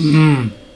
嗯。